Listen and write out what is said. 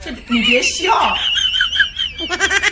这你别笑。